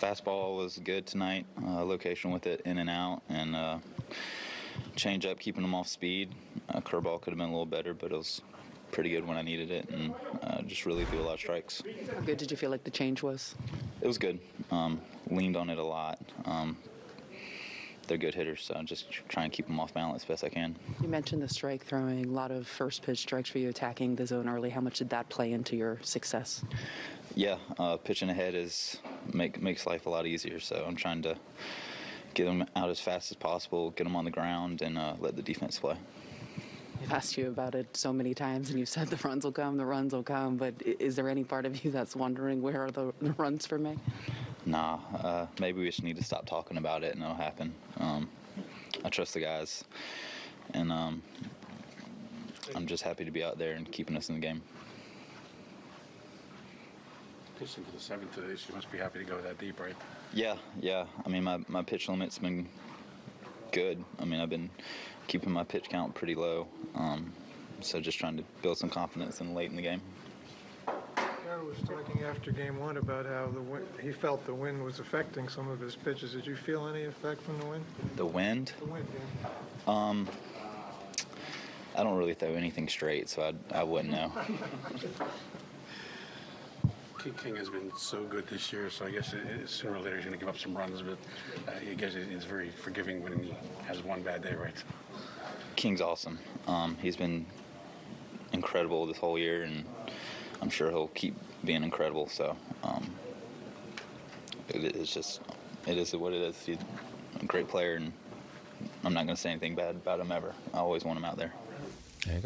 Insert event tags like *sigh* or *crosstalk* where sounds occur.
fastball was good tonight. Uh, location with it in and out, and uh, change up, keeping them off speed. Uh, curveball could have been a little better, but it was pretty good when I needed it, and uh, just really threw a lot of strikes. How good did you feel like the change was? It was good. Um, leaned on it a lot. Um, they're good hitters, so I'm just try and keep them off balance as best I can. You mentioned the strike throwing, a lot of first pitch strikes for you attacking the zone early. How much did that play into your success? Yeah, uh, pitching ahead is make makes life a lot easier. So I'm trying to get them out as fast as possible, get them on the ground, and uh, let the defense play. I've asked you about it so many times, and you've said the runs will come, the runs will come. But is there any part of you that's wondering where are the, the runs for me? Nah, uh, maybe we just need to stop talking about it, and it'll happen. Um, I trust the guys, and um, I'm just happy to be out there and keeping us in the game. Pitching to the seventh today, so you must be happy to go that deep, right? Yeah, yeah. I mean, my, my pitch limit's been good. I mean, I've been keeping my pitch count pretty low. Um, so just trying to build some confidence in late in the game. Carroll was talking after game one about how the wind, he felt the wind was affecting some of his pitches. Did you feel any effect from the wind? The wind, The wind, yeah. I don't really throw anything straight, so I, I wouldn't know. *laughs* King King has been so good this year, so I guess it, it- sooner or later he's going to give up some runs, but uh, I guess he's very forgiving when he has one bad day, right? King's awesome. Um, he's been incredible this whole year, and I'm sure he'll keep being incredible. So um, it is just, it is what it is. He's a great player, and I'm not going to say anything bad about him ever. I always want him out there. There you go.